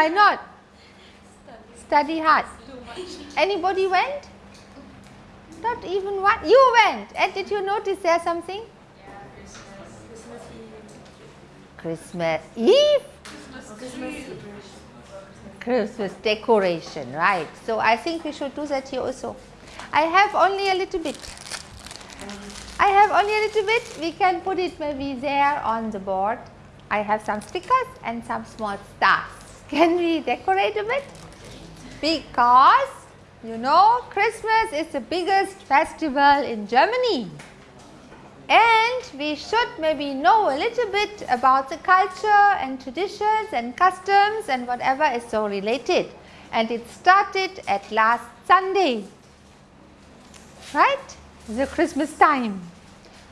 Why not? Study hard. Anybody went? Not even one? You went. And did you notice there something? Christmas Eve? Christmas, Christmas decoration, right. So I think we should do that here also. I have only a little bit. I have only a little bit. We can put it maybe there on the board. I have some stickers and some small stars. Can we decorate a bit? Because you know Christmas is the biggest festival in Germany and we should maybe know a little bit about the culture and traditions and customs and whatever is so related and it started at last Sunday right the Christmas time.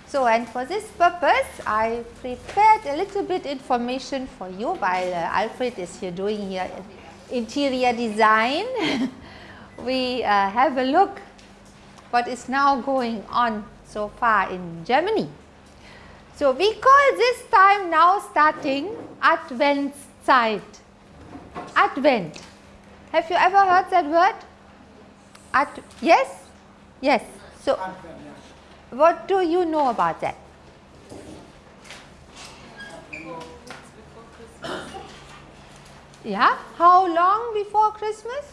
So and for this purpose I prepared a little bit information for you while uh, Alfred is here doing here interior design. we uh, have a look what is now going on so far in Germany. So, we call this time now starting Adventszeit. Advent. Have you ever heard that word? Ad yes? Yes. So, what do you know about that? Yeah, how long before Christmas?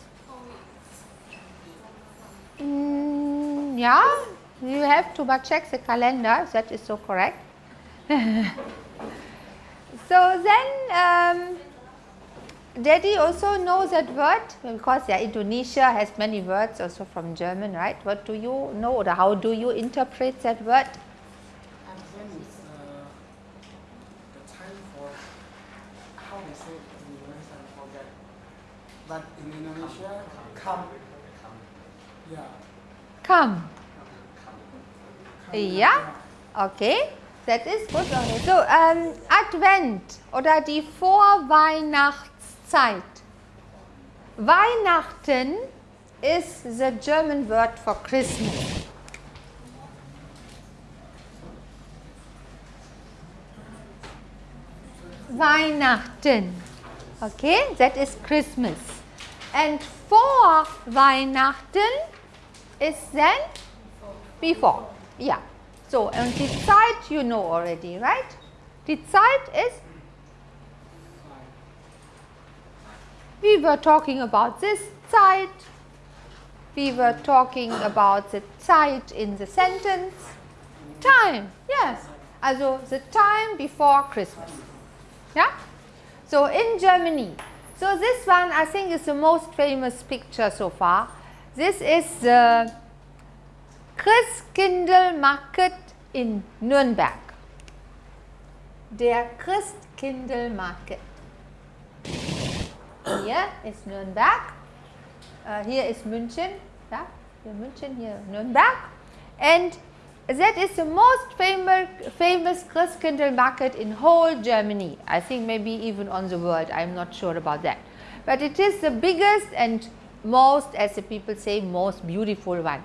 Mm, yeah, you have to but check the calendar, that is so correct. so then, um, Daddy also knows that word because yeah, Indonesia has many words also from German, right? What do you know or how do you interpret that word? Advent is uh, the time for how they say it in English I forget. But in Indonesia, come. Yeah. Come. Ja, okay, that is good. So, um, Advent oder die Vorweihnachtszeit. Weihnachten is the German word for Christmas. Weihnachten. Okay, that is Christmas. And vor Weihnachten is then before. Yeah. So, and the Zeit you know already, right? The Zeit is we were talking about this Zeit. We were talking about the Zeit in the sentence. Time, yes. Also the time before Christmas. Yeah? So in Germany. So this one I think is the most famous picture so far. This is the Christkindlmarkt in Nürnberg. Der Christkindlmarkt. Hier ist Nürnberg. Uh, here is München. Yeah, here München, here Nürnberg. And that is the most famous, famous Christkindlmarkt in whole Germany. I think maybe even on the world. I am not sure about that. But it is the biggest and most, as the people say, most beautiful one.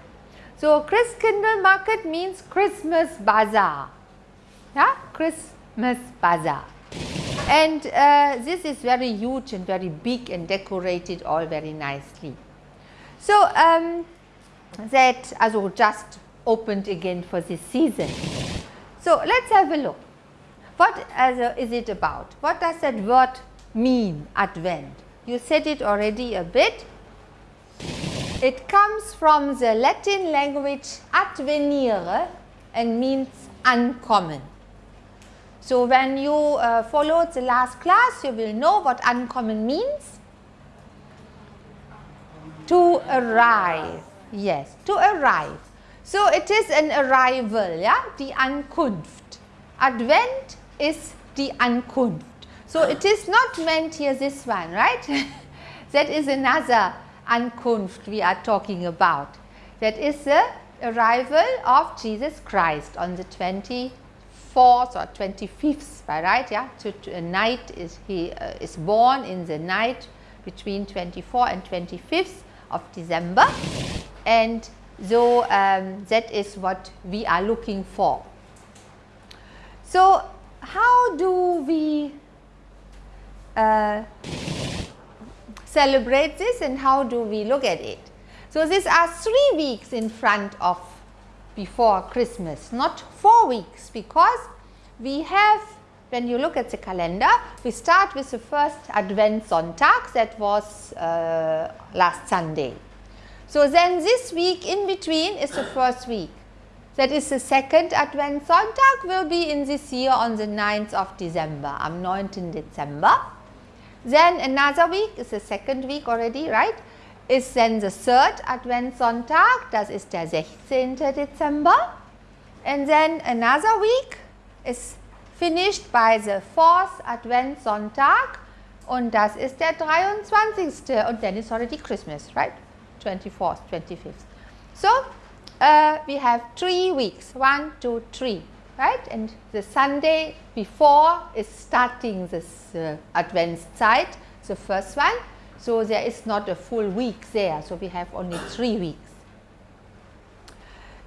So, Christkindlmarkt means Christmas bazaar. Yeah, Christmas bazaar. And uh, this is very huge and very big and decorated all very nicely. So, um, that also just opened again for this season. So, let us have a look. What is it about? What does that word mean, Advent? You said it already a bit. It comes from the Latin language advenire and means ankommen. So, when you uh, followed the last class, you will know what ankommen means. To arrive, yes, to arrive. So, it is an arrival, yeah, die Ankunft. Advent is die Ankunft. So, it is not meant here this one, right? that is another Ankunft we are talking about. That is the arrival of Jesus Christ on the 24th or 25th, by right? Yeah, to, to night is he uh, is born in the night between 24 and 25th of December, and so um, that is what we are looking for. So how do we uh, celebrate this and how do we look at it? So, these are 3 weeks in front of before Christmas, not 4 weeks because we have when you look at the calendar, we start with the first Advent Sonntag that was uh, last Sunday. So, then this week in between is the first week that is the second Advent Sonntag will be in this year on the 9th of December, am 9. December. Then another week is the second week already, right? Is then the third Advent Sonntag, das ist der 16. Dezember. And then another week is finished by the fourth Advent Sonntag und das ist der 23. und then it's already Christmas, right? 24th, 25th. So, uh, we have three weeks, one, two, three, right? And the Sunday before is starting this uh, Adventszeit, the first one. So, there is not a full week there. So, we have only three weeks.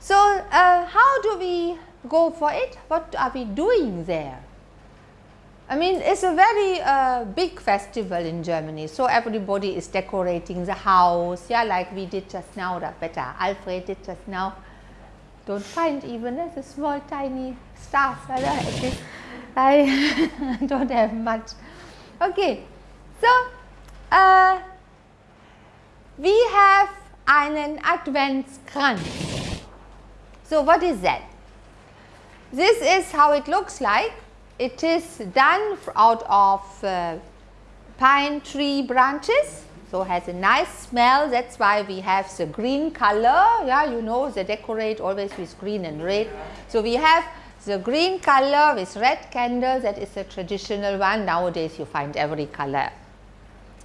So, uh, how do we go for it? What are we doing there? I mean, it's a very uh, big festival in Germany. So, everybody is decorating the house, yeah, like we did just now, that better Alfred did just now. Don't find even uh, the small tiny stars, I don't have much. Okay, so uh, we have einen Adventskranz. So, what is that? This is how it looks like. It is done out of uh, pine tree branches. So, has a nice smell that is why we have the green color. Yeah, you know they decorate always with green and red. So, we have the green color with red candles that is the traditional one. Nowadays you find every color.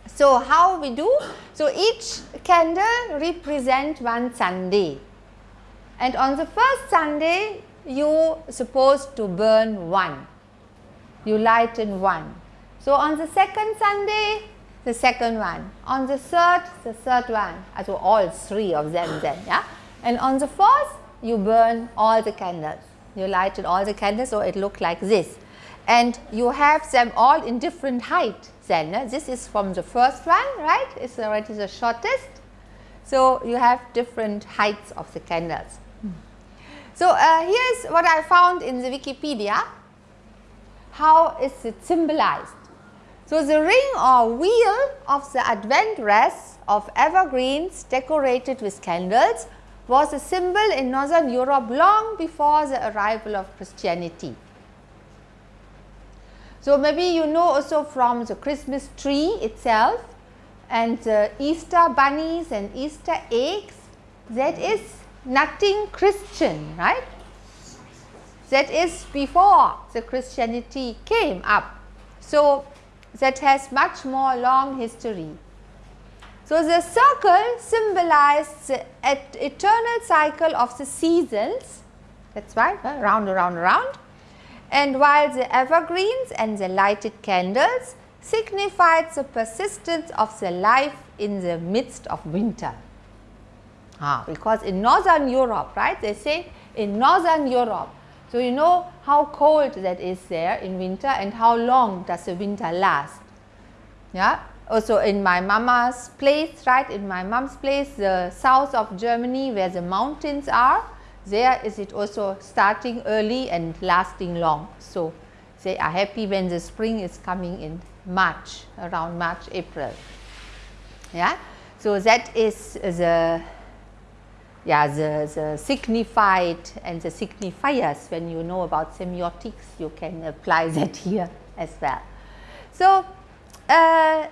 So, how we do? So, each candle represent one Sunday and on the first Sunday you supposed to burn one, you lighten one. So, on the second Sunday the second one, on the third the third one, so all three of them then yeah? And on the fourth you burn all the candles, you lighted all the candles so it look like this. And you have them all in different height then eh? this is from the first one right? It's already the shortest. So you have different heights of the candles so, uh, here is what I found in the Wikipedia, how is it symbolized. So, the ring or wheel of the Advent wreath of evergreens decorated with candles was a symbol in northern Europe long before the arrival of Christianity. So, maybe you know also from the Christmas tree itself and the Easter bunnies and Easter eggs that is nothing Christian, right? That is before the Christianity came up. So, that has much more long history. So, the circle symbolized the eternal cycle of the seasons, that is why uh, round, around, around. And while the evergreens and the lighted candles signified the persistence of the life in the midst of winter. Ah, because in northern Europe, right, they say in northern Europe. So, you know how cold that is there in winter and how long does the winter last. Yeah. Also in my mama's place, right, in my mom's place, the south of Germany where the mountains are, there is it also starting early and lasting long. So, they are happy when the spring is coming in March, around March, April. Yeah. So, that is the yeah, the, the signified and the signifiers when you know about semiotics you can apply that here as well. So, uh,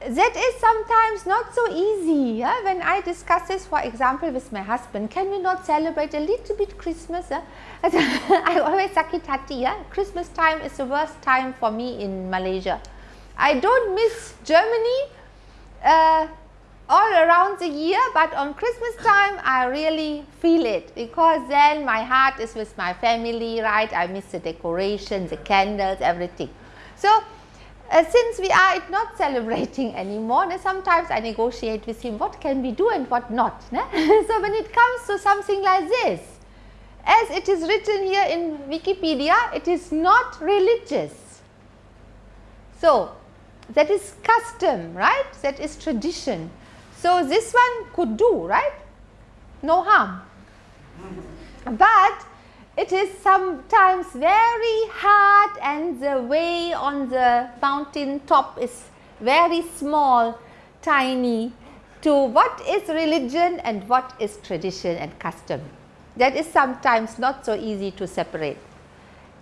that is sometimes not so easy yeah? when I discuss this for example with my husband can we not celebrate a little bit Christmas yeah? I always sakit hati yeah? Christmas time is the worst time for me in Malaysia. I don't miss Germany uh, all around the year, but on Christmas time I really feel it because then my heart is with my family, right? I miss the decorations, the candles, everything. So, uh, since we are not celebrating anymore, sometimes I negotiate with him what can we do and what not. so, when it comes to something like this, as it is written here in Wikipedia, it is not religious. So, that is custom, right? That is tradition. So, this one could do, right? No harm. But it is sometimes very hard and the way on the mountain top is very small, tiny to what is religion and what is tradition and custom. That is sometimes not so easy to separate.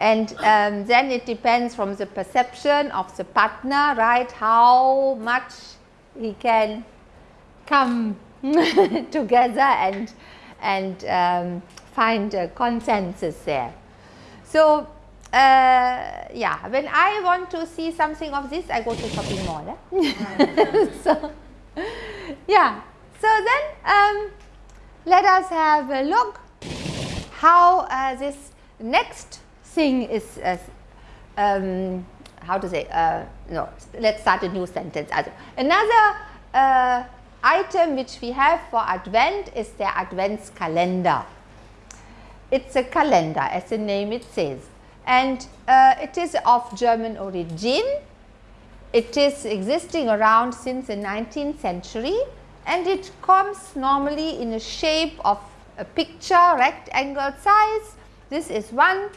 And um, then it depends from the perception of the partner, right, how much he can come together and, and um, find a consensus there. So, uh, yeah, when I want to see something of this, I go to shopping mall. Eh? so, yeah. So then, um, let us have a look how uh, this next thing is, uh, um, how to say, uh, no, let's start a new sentence. Another uh, item which we have for Advent is the Advents calendar. It's a calendar as the name it says and uh, it is of German origin. It is existing around since the 19th century and it comes normally in a shape of a picture rectangle size. This is one.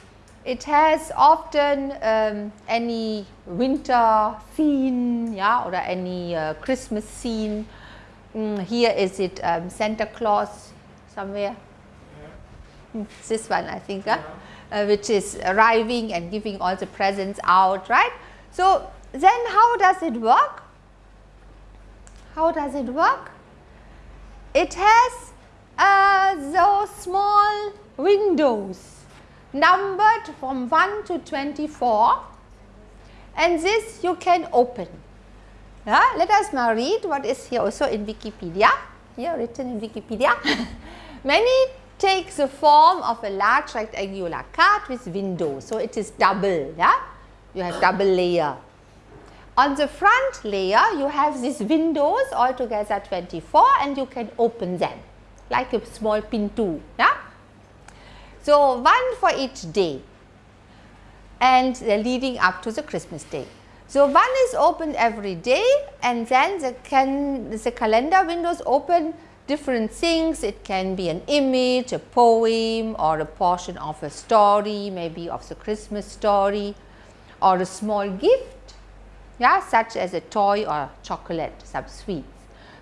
It has often um, any winter scene yeah, or any uh, Christmas scene. Mm, here is it um, Santa Claus somewhere this one I think, uh, uh, which is arriving and giving all the presents out, right. So, then how does it work? How does it work? It has uh, those small windows numbered from 1 to 24 and this you can open. Yeah? Let us now read what is here also in Wikipedia, here written in Wikipedia. Many takes the form of a large rectangular card with windows. So, it is double, yeah? you have double layer. On the front layer, you have these windows altogether 24 and you can open them like a small pintu. Yeah? So, one for each day and leading up to the Christmas day. So, one is opened every day and then the, can, the calendar windows open different things. It can be an image, a poem or a portion of a story, maybe of the Christmas story or a small gift, yeah, such as a toy or chocolate, some sweets.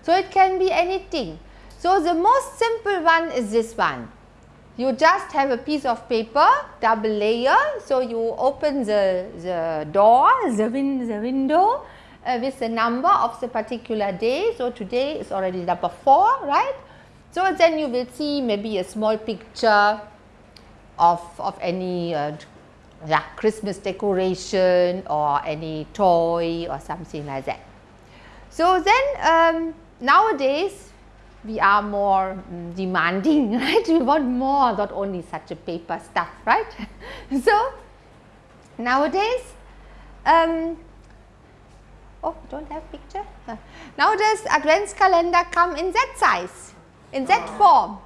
So, it can be anything. So, the most simple one is this one. You just have a piece of paper, double layer. So, you open the, the door, the, win, the window uh, with the number of the particular day. So, today is already number 4, right. So, then you will see maybe a small picture of, of any uh, yeah, Christmas decoration or any toy or something like that. So, then um, nowadays we are more um, demanding, right? We want more, not only such a paper stuff, right? so, nowadays um, Oh, don't have picture? Now does advents calendar come in that size, in that form.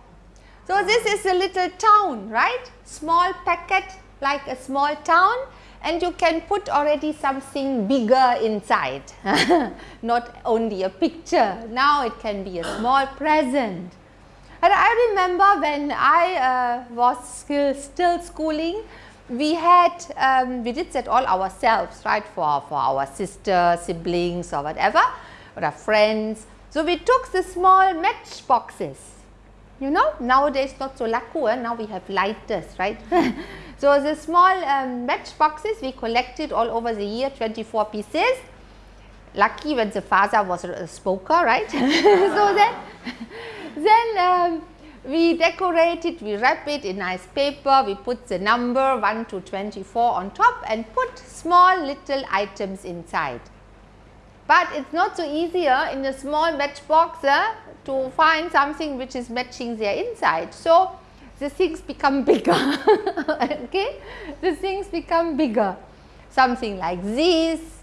So, this is a little town, right? Small packet like a small town and you can put already something bigger inside, not only a picture. Now, it can be a small present. And I remember when I uh, was still, still schooling, we had um, we did that all ourselves right for, for our sister, siblings or whatever or our friends. So, we took the small match boxes you know nowadays not so laku eh? now we have lighters right. so, the small um, match boxes we collected all over the year 24 pieces lucky when the father was a smoker right. so, then, then um, we decorate it, we wrap it in nice paper, we put the number 1 to 24 on top and put small little items inside. But it is not so easier in a small matchbox uh, to find something which is matching their inside. So, the things become bigger, okay, the things become bigger, something like this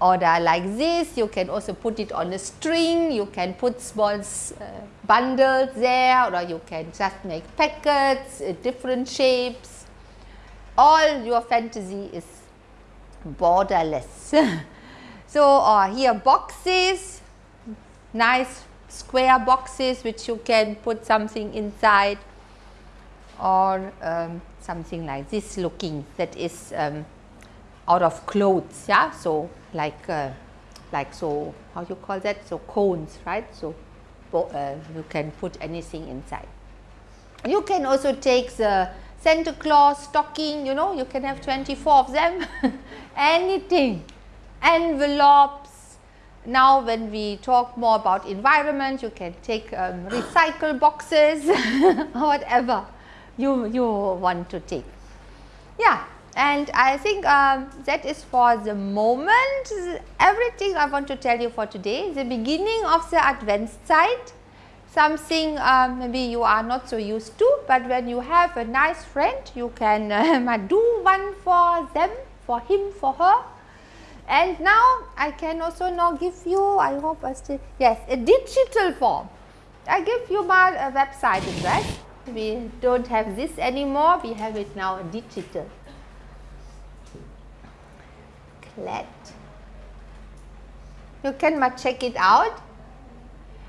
order like this, you can also put it on a string, you can put small uh, bundles there or you can just make packets, uh, different shapes. All your fantasy is borderless. so uh, here boxes, nice square boxes which you can put something inside or um, something like this looking that is um, out of clothes yeah? So like uh, like so how you call that? So cones right? So uh, you can put anything inside. You can also take the Santa Claus stocking you know? You can have 24 of them. Anything. Envelopes. Now when we talk more about environment you can take um, recycle boxes whatever you you want to take yeah and I think um, that is for the moment everything I want to tell you for today. The beginning of the Adventszeit, something uh, maybe you are not so used to, but when you have a nice friend, you can uh, do one for them, for him, for her. And now I can also now give you, I hope I still, yes, a digital form. I give you my uh, website address. We don't have this anymore, we have it now digital. You can check it out.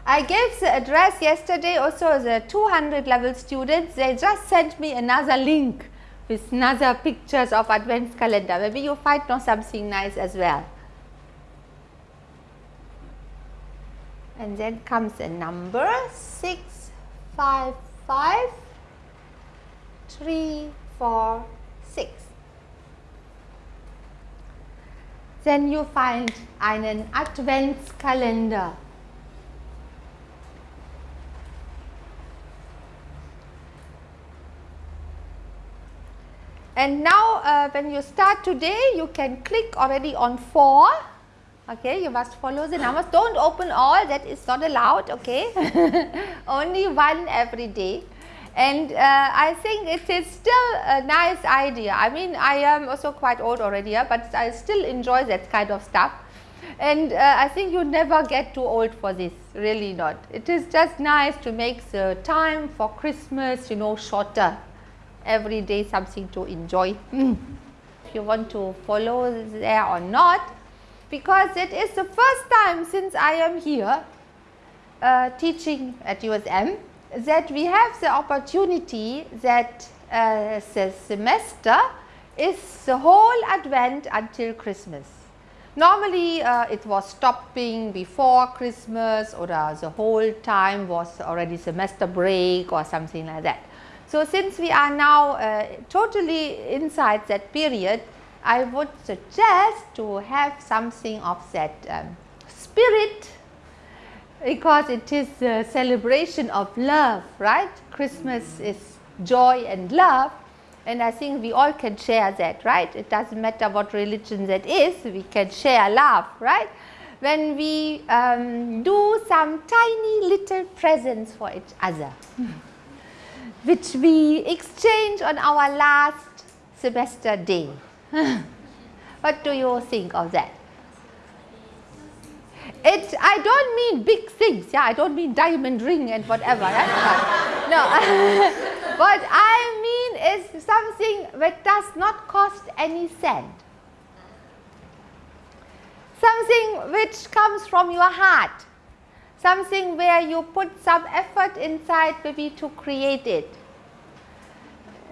I gave the address yesterday also the 200 level students, they just sent me another link with another pictures of advent calendar. Maybe you find know something nice as well. And then comes a number 655 346. then you find einen Adventskalender. And now uh, when you start today, you can click already on 4. Okay, you must follow the numbers. Don't open all, that is not allowed, okay. Only one every day and uh, I think it is still a nice idea. I mean I am also quite old already but I still enjoy that kind of stuff and uh, I think you never get too old for this really not. It is just nice to make the time for Christmas you know shorter every day something to enjoy. Mm. If you want to follow there or not because it is the first time since I am here uh, teaching at USM that we have the opportunity that uh, the semester is the whole Advent until Christmas. Normally uh, it was stopping before Christmas or uh, the whole time was already semester break or something like that. So since we are now uh, totally inside that period, I would suggest to have something of that um, spirit because it is a celebration of love, right? Christmas is joy and love and I think we all can share that, right? It doesn't matter what religion that is, we can share love, right? When we um, do some tiny little presents for each other, which we exchange on our last semester day. what do you think of that? It, I don't mean big things, yeah, I don't mean diamond ring and whatever, no, what I mean is something that does not cost any cent. Something which comes from your heart, something where you put some effort inside maybe to create it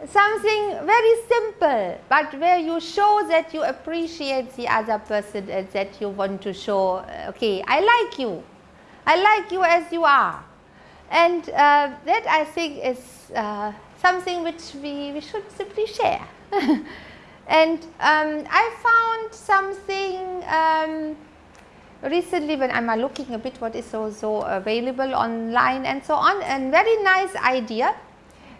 something very simple, but where you show that you appreciate the other person and that you want to show, okay, I like you. I like you as you are. And uh, that I think is uh, something which we, we should simply share. and um, I found something um, recently when I'm looking a bit what is also available online and so on, and very nice idea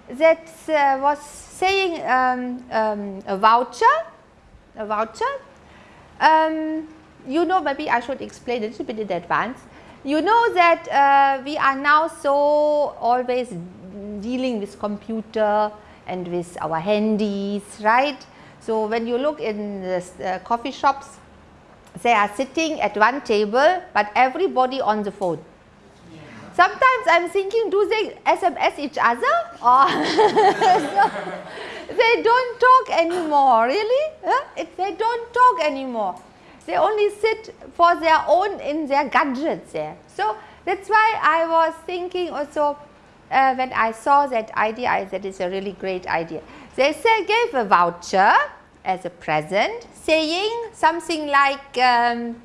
that uh, was saying um, um, a voucher, a voucher. Um, you know, maybe I should explain a little bit in advance. You know that uh, we are now so always dealing with computer and with our handies, right? So when you look in the uh, coffee shops, they are sitting at one table, but everybody on the phone. Sometimes I'm thinking, do they SMS each other? Or so they don't talk anymore, really? Huh? It, they don't talk anymore. They only sit for their own in their gadgets there. So that's why I was thinking also uh, when I saw that idea, I said it's a really great idea. They say, gave a voucher as a present saying something like, um,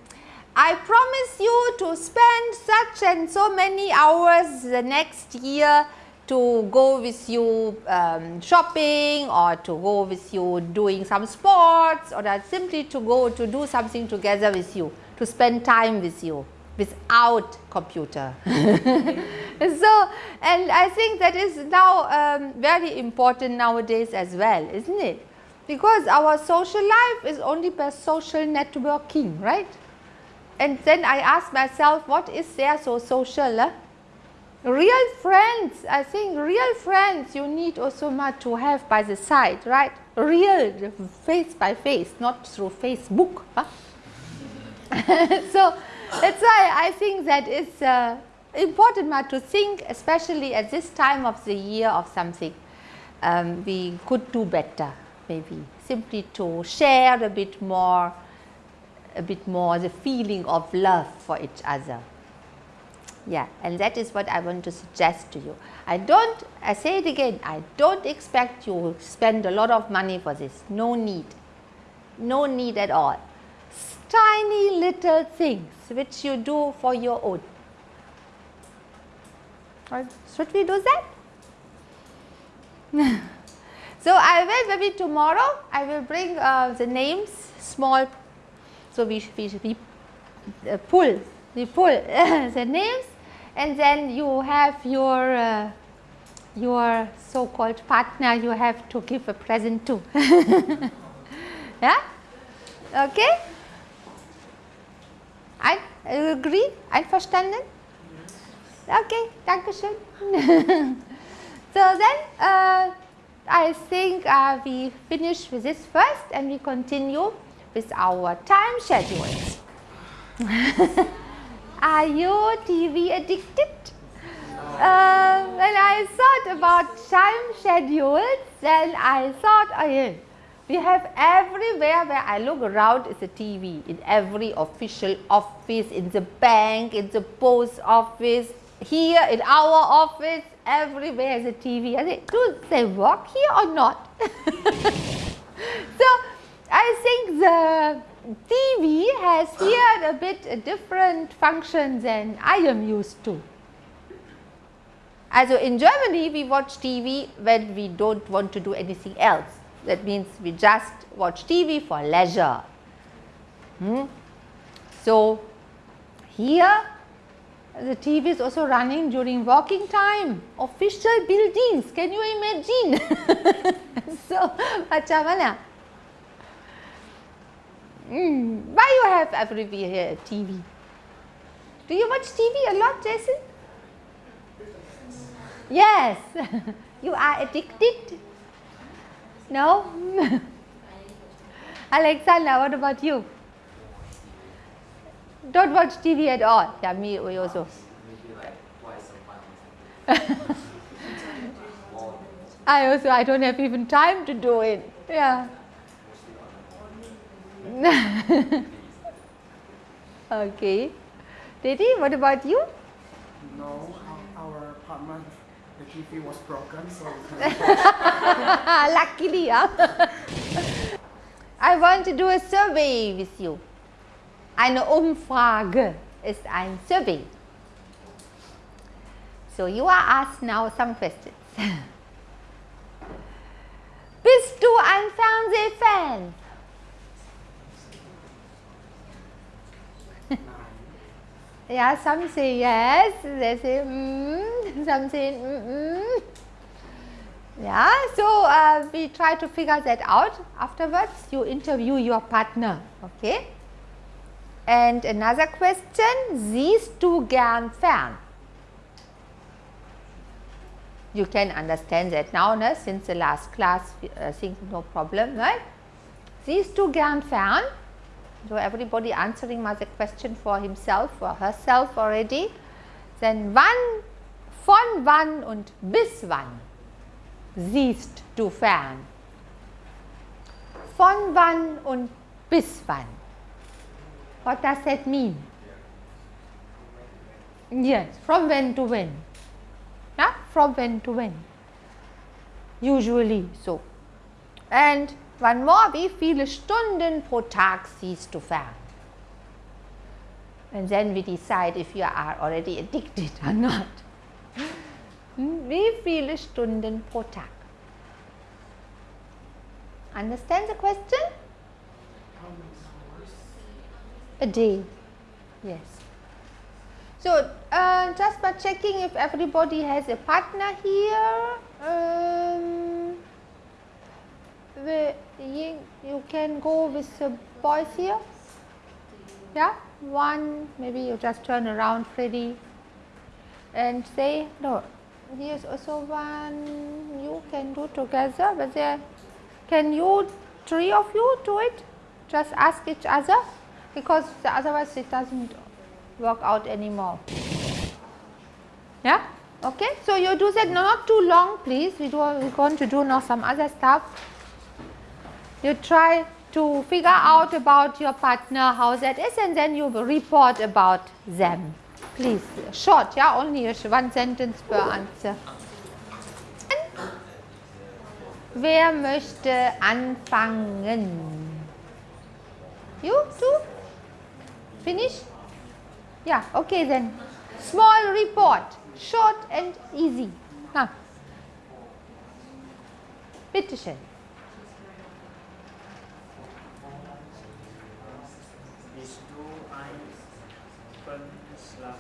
I promise you to spend such and so many hours the next year to go with you um, shopping or to go with you doing some sports or simply to go to do something together with you, to spend time with you without computer. so, and I think that is now um, very important nowadays as well, isn't it? Because our social life is only by social networking, right? And then I ask myself, what is there so social? Huh? Real friends, I think real friends you need also much to have by the side, right? Real, face by face, not through Facebook. Huh? so, that's why I think that it's uh, important to think, especially at this time of the year of something um, we could do better, maybe simply to share a bit more, a bit more the feeling of love for each other. Yeah, and that is what I want to suggest to you. I don't, I say it again, I don't expect you to spend a lot of money for this. No need. No need at all tiny little things which you do for your own. Or should we do that? so, I will maybe tomorrow I will bring uh, the names small. So, we, we, we uh, pull, we pull the names and then you have your uh, your so called partner you have to give a present to. yeah? Okay? Ein, agree? Einverstanden? Yes. Okay, danke schön. so then uh, I think uh, we finish with this first and we continue with our time schedules. Are you TV addicted? Uh, when I thought about time schedules, then I thought, oh yeah, we have everywhere where I look around is a TV in every official office, in the bank, in the post office, here in our office, everywhere is a TV. I say, do they work here or not? so, I think the TV has here a bit different function than I am used to. Also in Germany, we watch TV when we don't want to do anything else. That means we just watch TV for leisure. Hmm? So, here the TV is also running during working time, official buildings, can you imagine? so, macam mana? Mm, why you have everywhere here TV? Do you watch TV a lot, Jason? Yes, you are addicted no? Alexander, what about you? Don't watch TV at all. Yeah, me also. I also I don't have even time to do it. Yeah. okay. Didi, what about you? No, our apartment the TV was broken, so luckily, huh? I want to do a survey with you. Eine Umfrage ist ein Survey. So you are asked now some questions. Bist du ein Fernsehfan? Yeah, some say yes, they say mm, some say mm, mm. Yeah, so uh, we try to figure that out. Afterwards, you interview your partner, okay? And another question, siehst du gern fern? You can understand that now, no? since the last class, I think no problem, right? Siehst du gern fern? So everybody answering the question for himself or herself already. Then wann, von wann und bis wann siehst du fern? Von wann und bis wann? What does that mean? Yes, from when to when? Yeah, from when to when? Usually so. And one more, wie viele Stunden pro Tag siehst du fern? And then we decide if you are already addicted or not. Wie viele Stunden pro Tag? Understand the question? A day. Yes. So, uh, just by checking if everybody has a partner here. The, you, can go with the boys here. Yeah, one, maybe you just turn around, Freddy, and say, no, here's also one you can do together, but there, can you, three of you do it? Just ask each other, because otherwise it doesn't work out anymore. Yeah, okay, so you do that, not too long please, we do, we're going to do now some other stuff. You try to figure out about your partner how that is and then you report about them. Please, short, yeah, only one sentence per answer. Wer möchte anfangen? You too? Finish? Yeah, okay then. Small report, short and easy. Huh. Bitte schön. Bist du ein Bundeslass?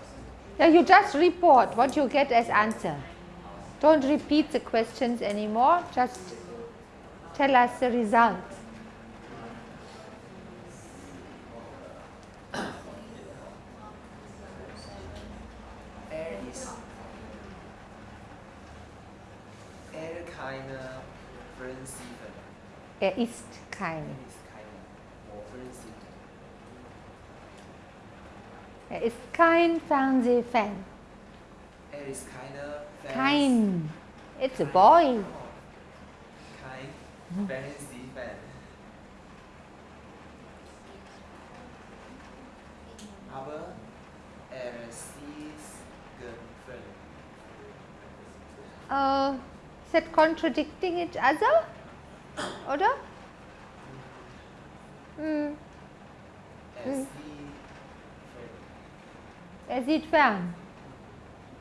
Yeah, you just report what you get as answer. Don't repeat the questions anymore, just tell us the result. Ist keine Offensive. Ist keine Er ist kein Fernsehfan. Er ist keine Fans- Kein. It's a boy. kein Fernsehfan. Aber er sieht gern Uh, is that contradicting each other? Oder? Hm, Er Sieht er.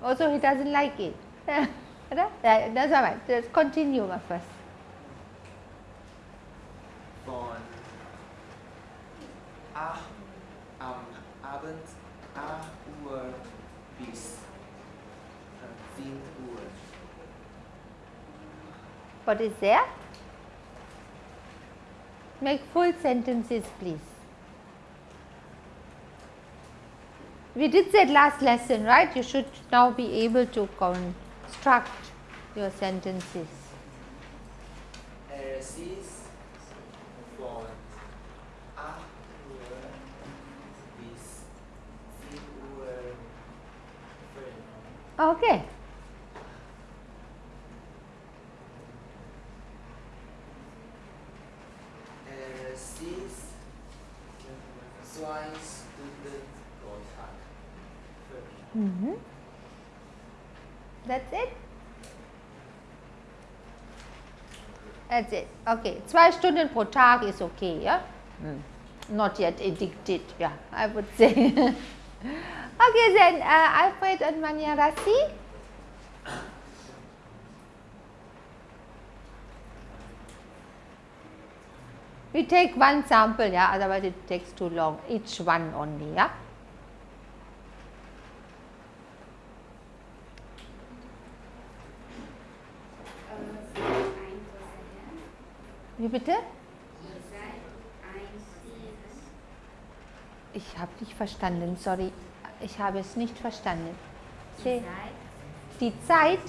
Also he doesn't like it. That's all right. Let's continue my first. von 8 am Abend 8 Uhr bis 10 Uhr. What is there? Make full sentences, please. We did that last lesson, right? You should now be able to construct your sentences. Okay. von 8 Uhr bis 10 Uhr Film. Okay. Er sieht zwei Stunden pro Tag. Film. Mhm. That's it? That's it. Okay. Zwei Stunden pro Tag is okay, yeah? Not yet addicted, yeah, I would say. okay, then uh, Alfred and Mania Rassi. We take one sample, yeah, otherwise it takes too long. Each one only, yeah. Wie bitte? Ich habe nicht verstanden, sorry. Ich habe es nicht verstanden. Se- Die Zeit,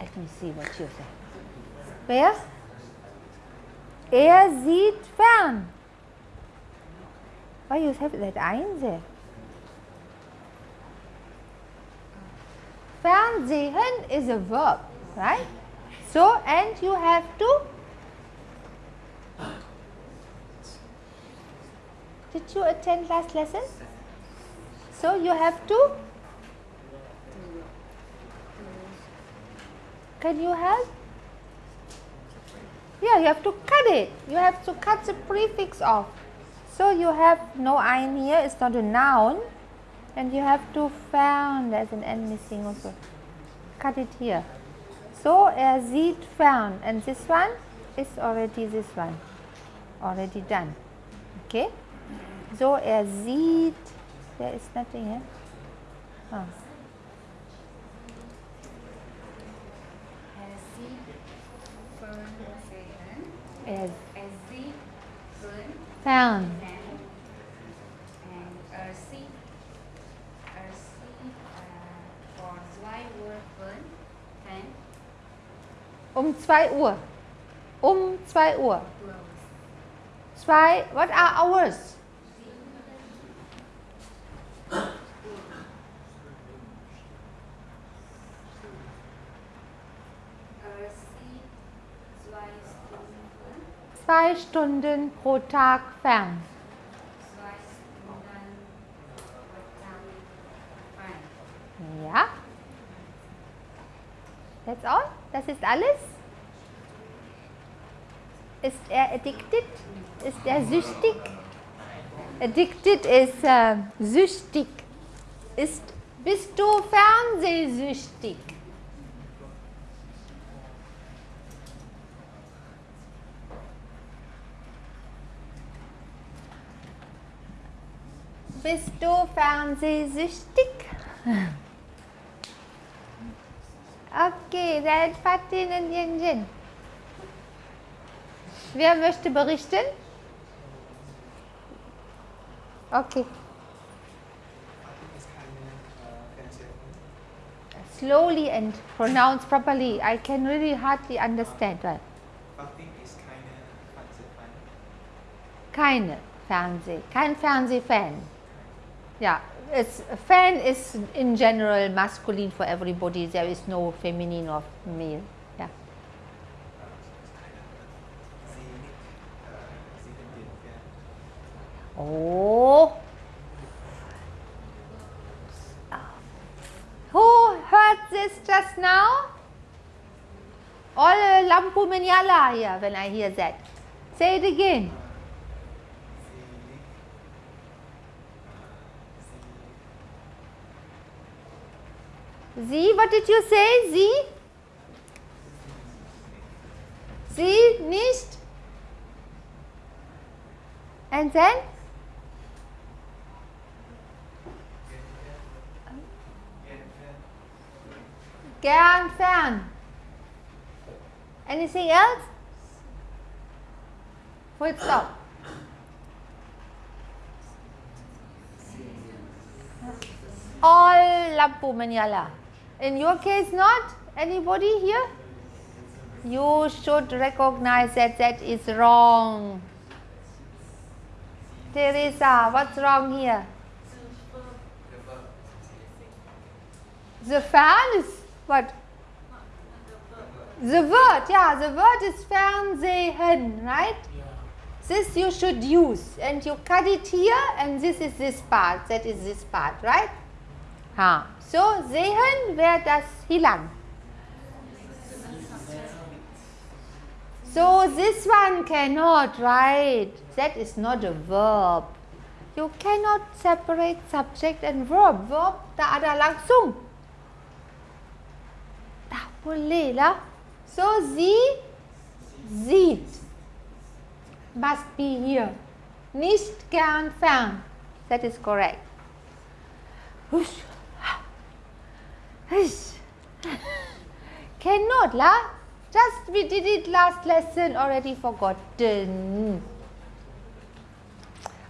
let me see what you say. Where? Er sieht fern. Why you have that ein there? Fernsehen is a verb, right? So, and you have to. Did you attend last lesson? So, you have to. Can you help? Yeah, you have to cut it. You have to cut the prefix off. So you have no ein here, it's not a noun. And you have to fern, there's an n missing also. Cut it here. So er sieht fern. And this one is already this one. Already done. Okay? So er sieht, there is nothing here. Oh. Er Um 2 Uhr. Um 2 Uhr. Close. Zwei, what are hours? Stunden. Zwei Stunden pro Tag fern. Zwei Stunden pro Tag fern. Ja. That's all? Ist alles? Ist er addicted? Ist er süchtig? Addicted ist äh, süchtig. Ist, bist du fernsehsüchtig? Bist du fernsehsüchtig? Okay, dann Fatin und Jinjin. Wer möchte berichten? Okay, slowly and pronounce properly. I can really hardly understand. Fan. Keine Fernseh, kein Fernsehfan. Ja, it's, fan is in general masculine for everybody. There is no feminine or male. Yeah. Uh, uh, uh. Oh. Who heard this just now? All lampu menyala here when I hear that. Say it again. Sie, what did you say? Sie? Sie nicht? And then? Gern fern. Anything else? Full stop. All lampu menyala. In your case not? Anybody here? You should recognize that that is wrong. Teresa, what's wrong here? The fan is what? The word, yeah, the word is Fernsehen, right? This you should use and you cut it here and this is this part, that is this part, right? So, sehen wäre das hilang. So, this one cannot, right? That is not a verb. You cannot separate subject and verb. Verb tak ada langsung. Tak boleh lah. So, sie sieht. Must be here. Nicht gern fern. That is correct. Cannot lah. Just we did it last lesson already forgotten.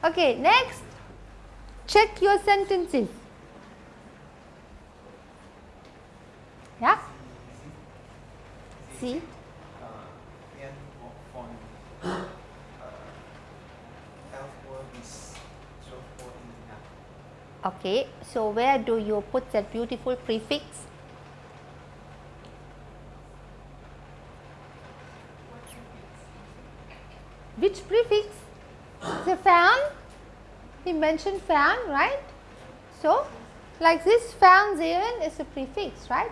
Okay, next. Check your sentences. Yeah? See? Uh, and for Okay, so where do you put that beautiful prefix? Which prefix? The fan? He mentioned fan, right? So, like this Fernsehen is a prefix, right?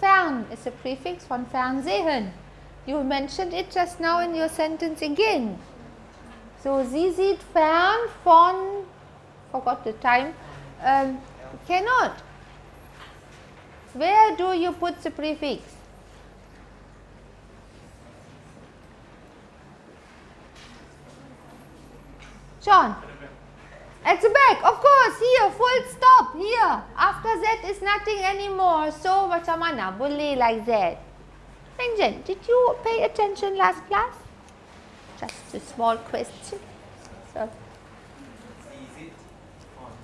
Fern is a prefix von Fernsehen. You mentioned it just now in your sentence again. So, sie sieht fern von, forgot the time, um, cannot. Where do you put the prefix? John? At the back, of course, here, full stop, here. After that is nothing anymore. So, macam mana boleh like that? Benjen, did you pay attention last class? Just a small question. So, Sie sitzt von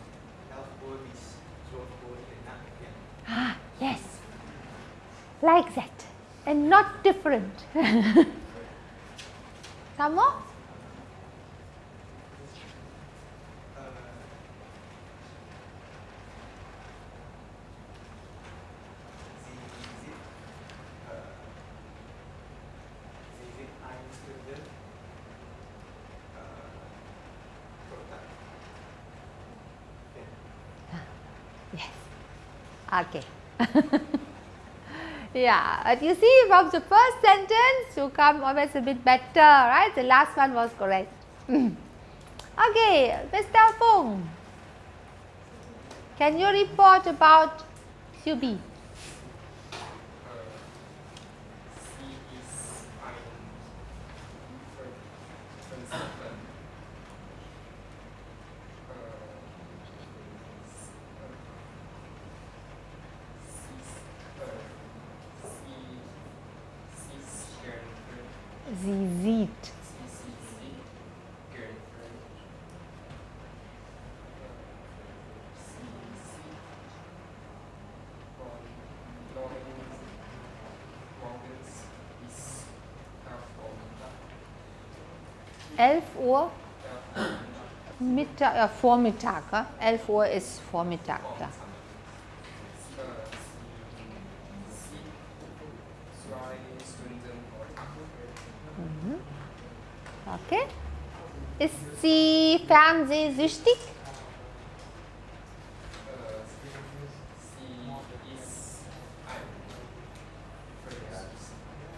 11 Uhr bis 12 Uhr in der Nacht. Ja. Ah, yes, like that, and not different. Some more? Ja. Yes. Okay. yeah, but you see from the first sentence you come always a bit better, right? The last one was correct. okay, Mr. Fung, can you report about QB? Sie ist ein Prinzip. Sie sieht. Morgens bis Nachmittag. 11 Uhr Ja, Mittag, äh, Vormittag. Ja? 11 Uhr ist Vormittag. Ja. Äh, sie sieht zwei Stunden pro Tag. Okay. Ist sie fernsehsüchtig? Äh,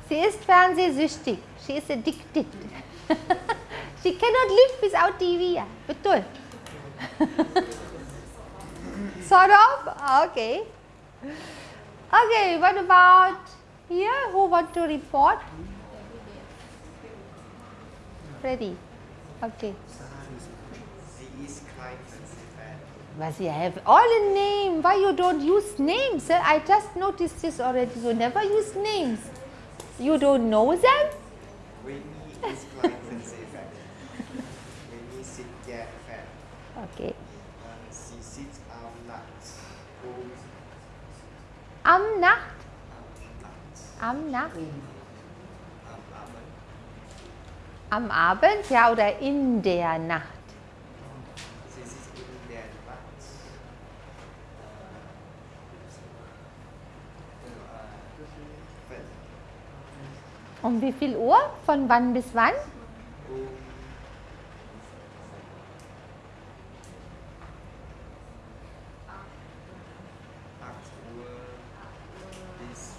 sie ist ein Sie ist fernsehsüchtig. She is addicted. She cannot live without TV. Ja, ah. betul. sort of? Ah, okay. Okay, what about here? Who want to report? Ready? Okay. But you have all a name. Why you don't use names? sir? I just noticed this already. You never use names. You don't know them? Fan. Okay. Äh, Sie sitzt am Nacht um Am Nacht. am Nacht Am Nacht. Abend. Am Abend, ja, oder in der Nacht. Sie sitzt in der Nacht. Um wie viel Uhr? Von wann bis wann? um 8 Uhr bis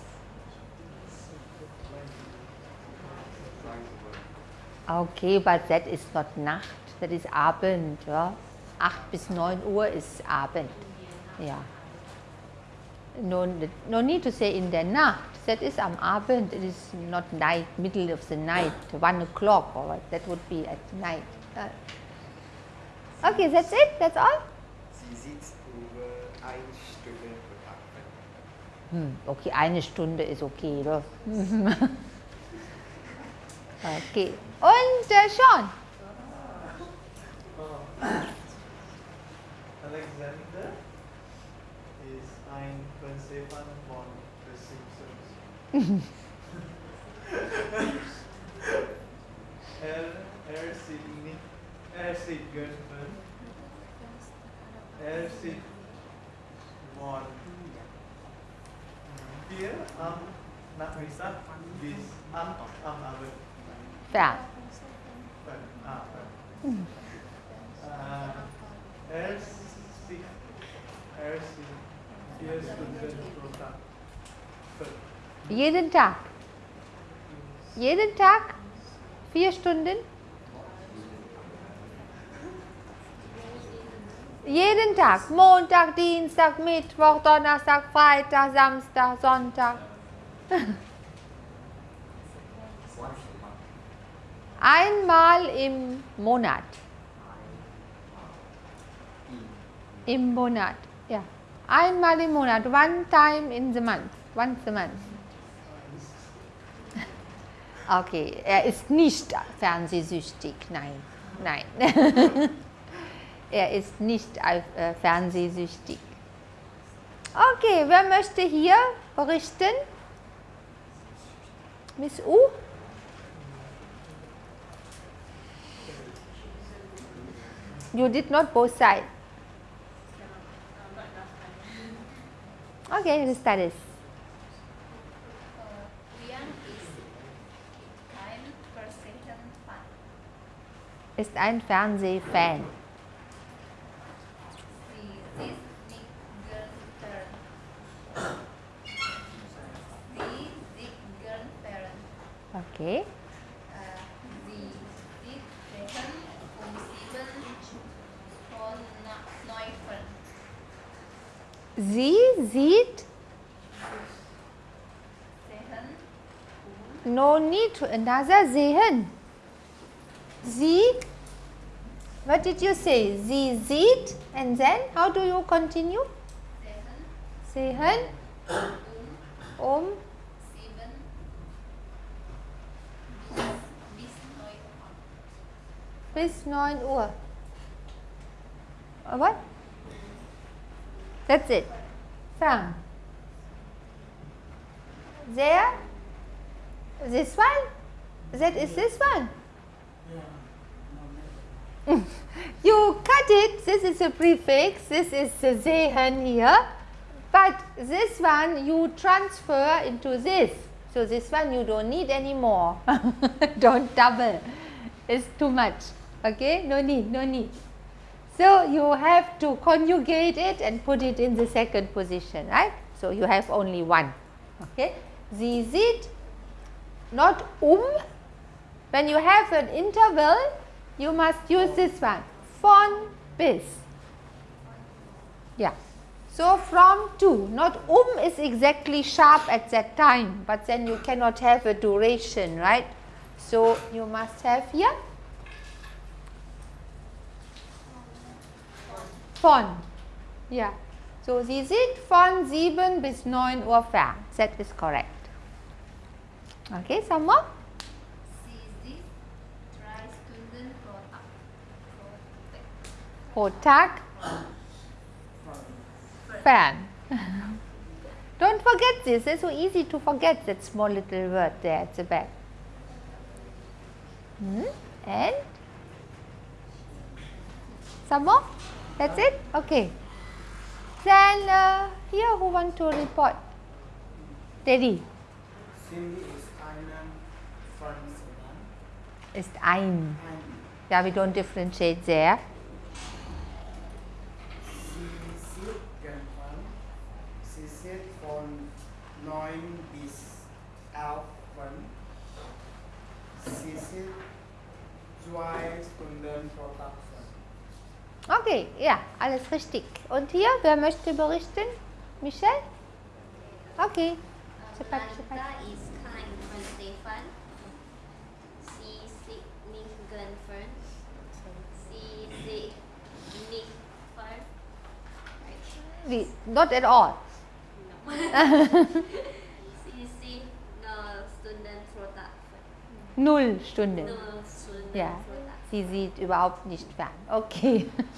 9 Uhr. Okay, but that is not Nacht, that is Abend. Ja. 8 bis 9 Uhr ist Abend. Ja. No, no need to say in der Nacht. That is am Abend. It is not night, middle of the night, 1 o'clock or what. That would be at night. Okay, that's it. That's all. Sie sitzt über eine Stunde pro Tag. Hm, okay, eine Stunde ist okay, oder? okay. Und äh, Sean? Alexander ist ein Fernsehfan von The Simpsons. er, er sieht nicht, er sieht Film. er zit morgen vier am Nachmittag bis acht am Abend. Fern. Jeden Tag. Jeden Tag? Vier Stunden? Jeden Tag. Montag, Dienstag, Mittwoch, Donnerstag, Freitag, Samstag, Sonntag. Einmal im Monat. Im Monat. Ja. Einmal im Monat. One time in the month. Once a month. Okay, er ist nicht fernsehsüchtig. Nein, nein. er ist nicht äh, fernsehsüchtig. Okay, wer möchte hier berichten? Miss U? You did not both sides. Okay, the status. Ist ein Fernsehfan. Sie ist nicht gern fern. Sie sieht gern fern. Okay. Äh, Sie sieht Fern um sieben von Na- Neufern. Sie sieht no need to another sehen. Sie, what did you say? Sie sieht and then how do you continue? sehen Sehen um um bis bis neun bis 9 Uhr. Uh, What? That's it. Fern. There. This one? That is this one. you cut it, this is a prefix, this is the sehen here, but this one you transfer into this. So this one you don't need anymore. don't double. It's too much. Okay? No need, no need. So you have to conjugate it and put it in the second position, right? So you have only one. Okay? Sie sieht not um. When you have an interval, you must use this one. Von bis. Yeah. So from to, not um is exactly sharp at that time, but then you cannot have a duration, right? So you must have here von. Yeah. So sie sieht von 7 bis 9 Uhr fern. That is correct. Okay, some more? Sie sieht drei. Don't forget this. It's so easy to forget that small little word there at the back. Hmm? And some more? That's it? Okay. Then uh, here who want to report? Teddy. Cindy ist einen Franzmann. Ist ein. Yeah, we don't differentiate there. Sie sieht gern. Sie sieht von 9 bis 11 fern. Sie sieht zwei Stunden pro Tag. Okay, ja, alles richtig. Und hier, wer möchte berichten? Michelle? Okay. Cepat, cepat. Lanta is kind von Stefan. Sie sieht nicht gern fern. Sie sieht nicht fern. We, not at all. No. Sie sieht nur Stunden pro Tag fern. Null Stunden. Nur Stunden Ja, pro Tag. Sie sieht überhaupt nicht fern. Okay.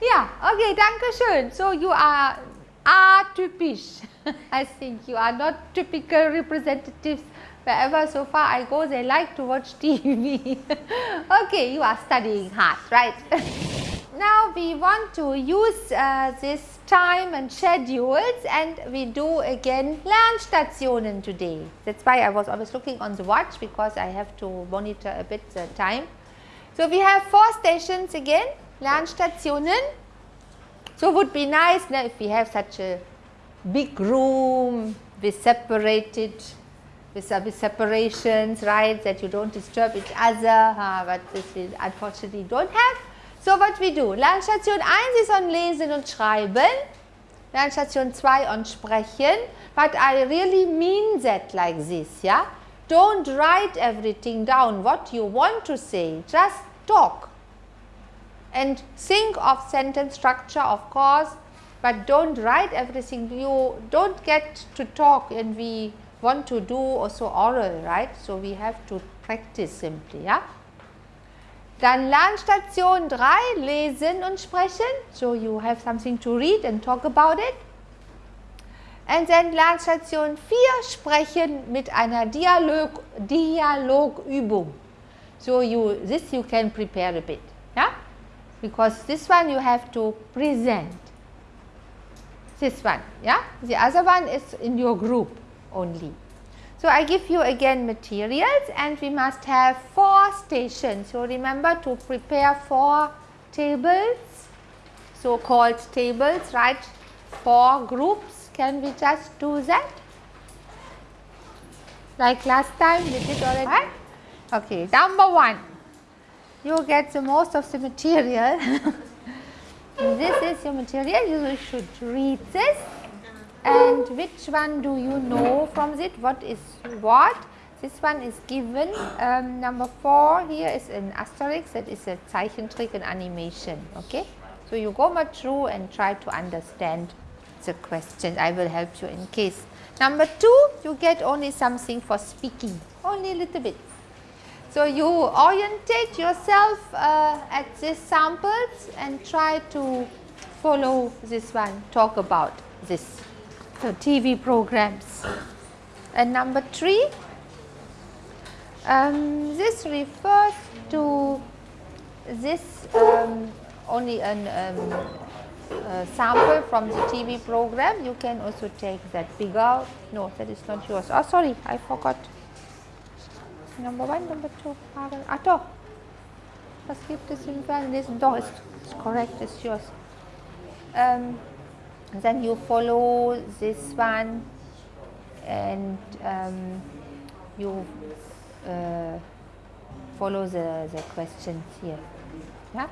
ja, okay, danke schön. So you are atypisch. I think you are not typical representatives. Wherever so far I go, they like to watch TV. okay, you are studying hard, right? now we want to use uh, this time and schedules and we do again Lernstationen today. That's why I was always looking on the watch because I have to monitor a bit the time. So, we have four stations again Lernstationen. So, it would be nice now if we have such a big room with separated with, with separations right that you do not disturb each other uh, but this we unfortunately do not have. So, what we do? Lernstation 1 is on Lesen und Schreiben, Lernstation 2 on Sprechen, but I really mean that like this, yeah. Do not write everything down what you want to say, just talk and think of sentence structure of course, but do not write everything, you do not get to talk and we want to do also oral, right. So, we have to practice simply, yeah. Dann Lernstation 3, lesen und sprechen. So, you have something to read and talk about it. And then Lernstation 4, sprechen mit einer Dialog, Dialogübung. So, you this you can prepare a bit, yeah? because this one you have to present. This one, yeah? The other one is in your group only. So, I give you again materials and we must have 4 stations. So, remember to prepare 4 tables, so called tables, right, 4 groups. Can we just do that? Like last time we did already, right? Okay, number 1, you get the most of the material. this is your material, you should read this. And which one do you know from it? What is what? This one is given um, number 4 here is an asterisk that is a Zeichentrick and animation okay? So you go much through and try to understand the question I will help you in case. Number 2 you get only something for speaking. Only a little bit. So you orientate yourself uh, at these samples and try to follow this one. Talk about this. So TV programs. And number 3, um, this refers to this um, only an um, sample from the TV program. You can also take that bigger. No, that is not yours. Oh, sorry, I forgot. Number one, number two. Doch. Was gibt es im Fernsehen? Doch, ist, ist correct, it's yours. Um, then you follow this one and um, you uh, follow the, the questions here yeah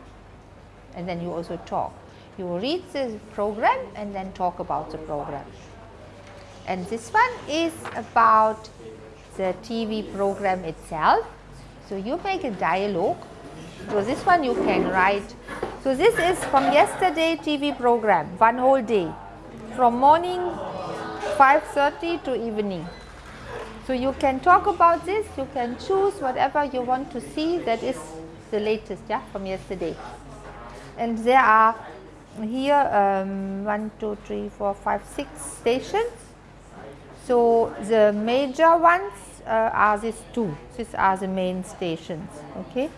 and then you also talk you read the program and then talk about the program. And this one is about the TV program itself. So you make a dialogue. So this one you can write. So, this is from yesterday TV program, one whole day, from morning 5.30 to evening. So, you can talk about this, you can choose whatever you want to see. That is the latest yeah, from yesterday. And there are here um, 1, 2, 3, 4, 5, 6 stations. So, the major ones uh, are these two, these are the main stations, okay.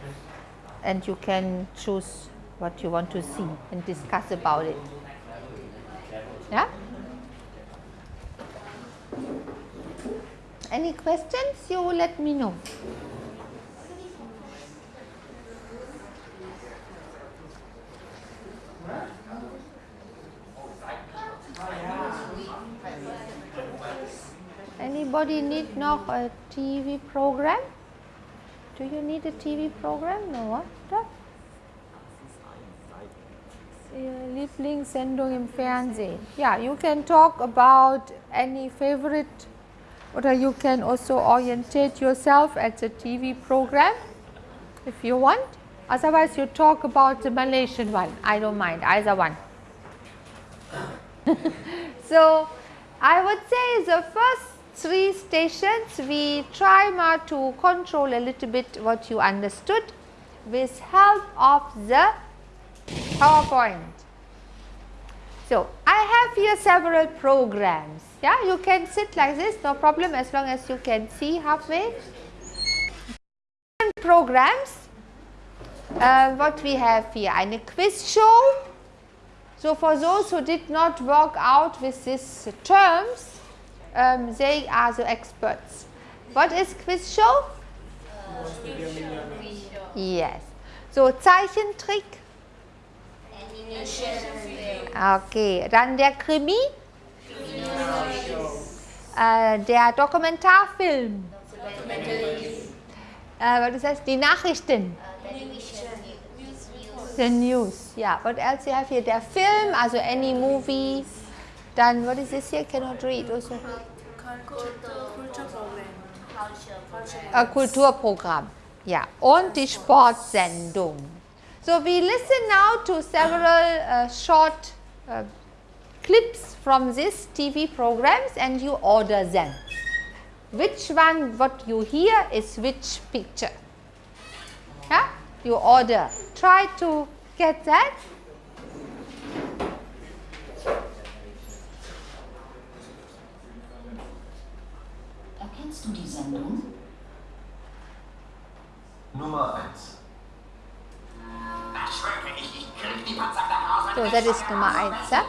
And you can choose what you want to see and discuss about it. Yeah? Any questions? You let me know. Anybody need noch a TV program? Do you need a TV program? No, what? Lieblingssendung im Fernsehen. Yeah, you can talk about any favorite or you can also orientate yourself at the TV program if you want. Otherwise, you talk about the Malaysian one. I don't mind either one. so, I would say the first three stations we try more to control a little bit what you understood with help of the PowerPoint. So, I have here several programs. Yeah, you can sit like this, no problem as long as you can see halfway. Programs uh, what we have here, a quiz Quizshow. So for those who did not work out with these terms, um, they are the experts. What is quiz show? Yes. So Zeichentrick. Okay, dann der Krimi. Äh, der Dokumentarfilm. Äh, was ist das? Die Nachrichten. The news. Yeah. What else you have here? Der Film, also any movie. Then what is this here? Cannot read. Also. Ein Kulturprogramm. Ja, und die Sportsendung. So we listen now to several uh, short uh, clips from these TV programs and you order them. Which one, what you hear is which picture. Yeah? You order. Try to get that. Erkennst du die Sendung? Nummer 1. So, das ist Nummer 1. Ja?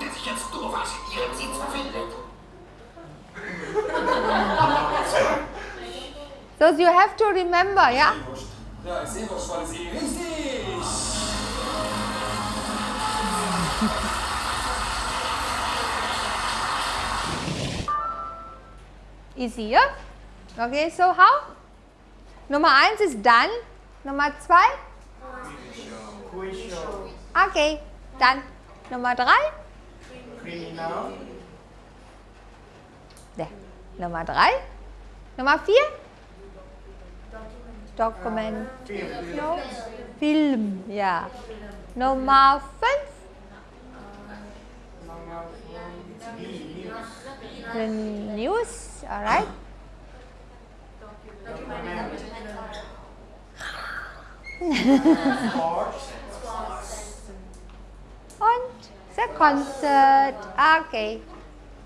Der sich jetzt doof in ihrem Sitz befindet. So you have to remember, ja? Ja, ich sehe doch schon, Sie richtig. Easier. Okay, so how? Nummer 1 ist dann. Nummer 2? Quiz show. Okay, dann Nummer 3? Criminal. Ne. Nummer 3? Nummer 4? Yeah. No. Film. Nummer 5? News. The news, alright. Sports. Und the concert. Okay.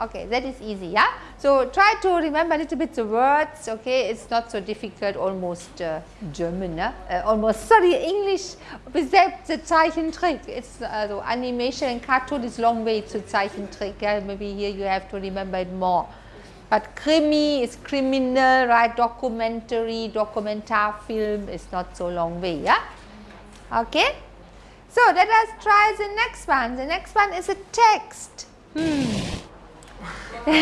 Okay, that is easy, yeah? So try to remember a little bit the words, okay? It's not so difficult, almost uh, German? Uh, almost, sorry, English, selbst the Zeichentrick. It's uh, so animation and cartoon is long way to Zeichentrick, yeah? Maybe here you have to remember it more. But krimi is criminal, right? Documentary, Dokumentarfilm is not so long way, yeah? Okay? So let us try the next one. The next one is a text. Hmm. So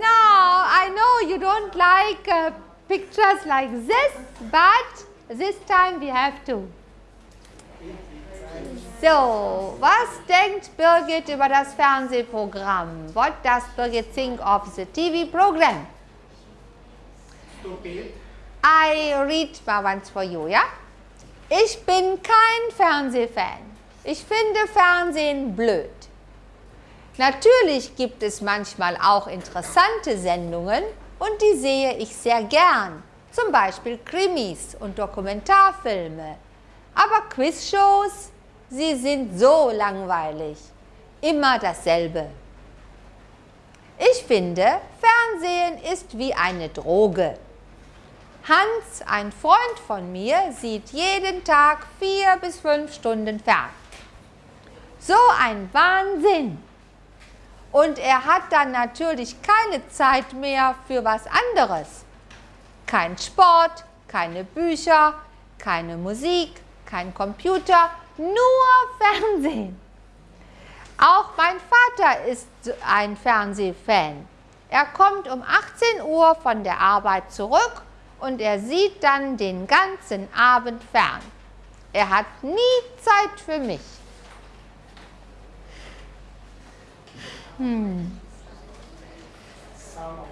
now I know you don't like uh, pictures like this, but this time we have to. So, was denkt Birgit über das Fernsehprogramm? What does Birgit think of the TV program? Stupid. I read mal once for you, ja? Ich bin kein Fernsehfan. Ich finde Fernsehen blöd. Natürlich gibt es manchmal auch interessante Sendungen und die sehe ich sehr gern. Zum Beispiel Krimis und Dokumentarfilme. Aber Quizshows, sie sind so langweilig. Immer dasselbe. Ich finde, Fernsehen ist wie eine Droge. Hans, ein Freund von mir, sieht jeden Tag vier bis fünf Stunden fern. So ein Wahnsinn! Und er hat dann natürlich keine Zeit mehr für was anderes. Kein Sport, keine Bücher, keine Musik, kein Computer, nur Fernsehen. Auch mein Vater ist ein Fernsehfan. Er kommt um 18 Uhr von der Arbeit zurück und er sieht dann den ganzen Abend fern. Er hat nie Zeit für mich. Hmm. Some of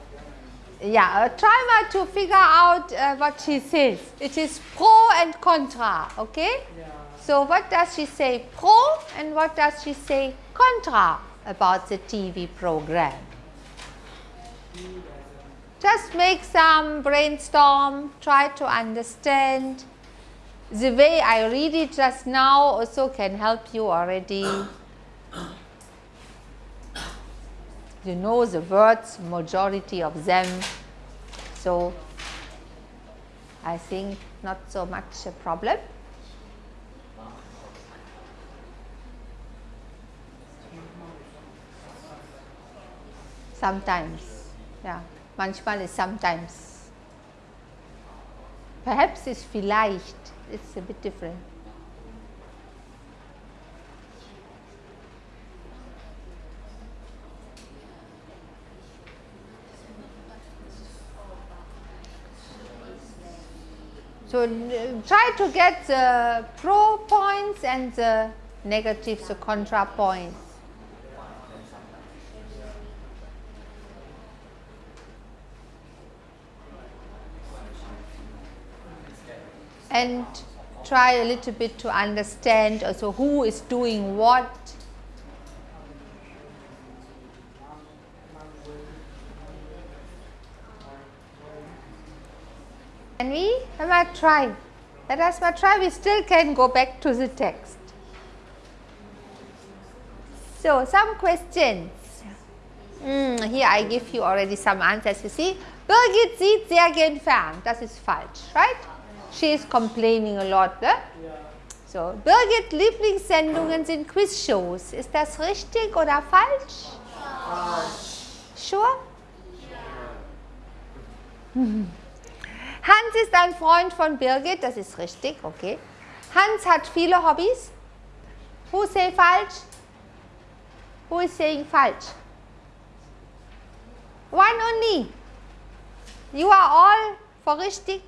them. Yeah, try to figure out uh, what she says. It is pro and contra, okay? Yeah. So what does she say pro and what does she say contra about the TV program? Just make some brainstorm, try to understand. The way I read it just now also can help you already. You know the words, majority of them. So, I think not so much a problem. Sometimes, ja, manchmal ist sometimes. Perhaps is vielleicht, it's a bit different. So, try to get the pro points and the negatives, the contra points. And try a little bit to understand also who is doing what. Can we? Let us try. Let us try. We still can go back to the text. So, some questions. Mm, here I give you already some answers. You see, Birgit sieht sehr gern fern. Das ist falsch, right? She is complaining a lot. Ne? So, Birgit Lieblingssendungen sind Quizshows. Ist das richtig oder falsch? Sure? Hans ist ein Freund von Birgit, das ist richtig, okay. Hans hat viele Hobbys. Who say falsch? Who is saying falsch? One only. You are all for richtig.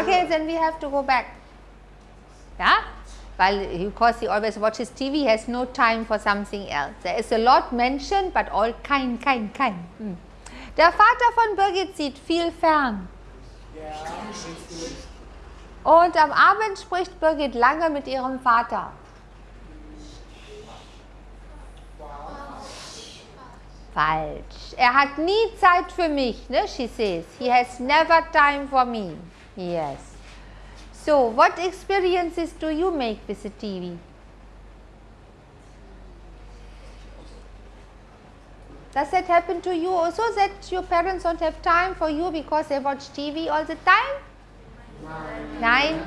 Okay, then we have to go back. Yeah? Weil, because he always watches TV, has no time for something else. There is a lot mentioned, but all kein, kein, kein. Hm. Der Vater von Birgit sieht viel fern. Und am Abend spricht Birgit lange mit ihrem Vater. Falsch. Er hat nie Zeit für mich, ne? She says. He has never time for me. Yes. So, what experiences do you make with the TV? Does that happen to you also that your parents don't have time for you because they watch TV all the time? Nein.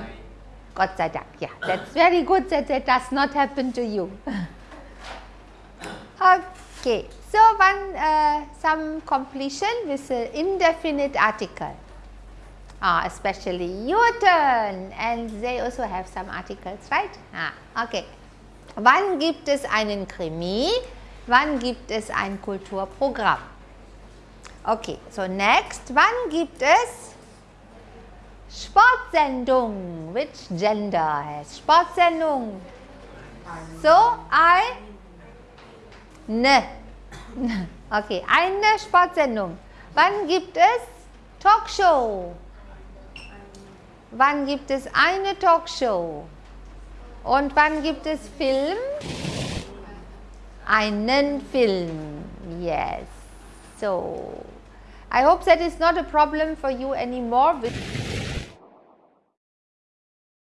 Gott sei Dank. Yeah, that's very good that that does not happen to you. okay. So, one uh, some completion with the indefinite article. Ah, especially your turn and they also have some articles, right? Ah, okay. Wann gibt es einen Krimi? Wann gibt es ein Kulturprogramm? Okay, so next. Wann gibt es Sportsendung? Which gender has Sportsendung? So, I, ne. Okay, eine Sportsendung. Wann gibt es Talkshow? Wann gibt es eine Talkshow? Und wann gibt es Film? Einen Film. Yes. So, I hope that is not a problem for you anymore. With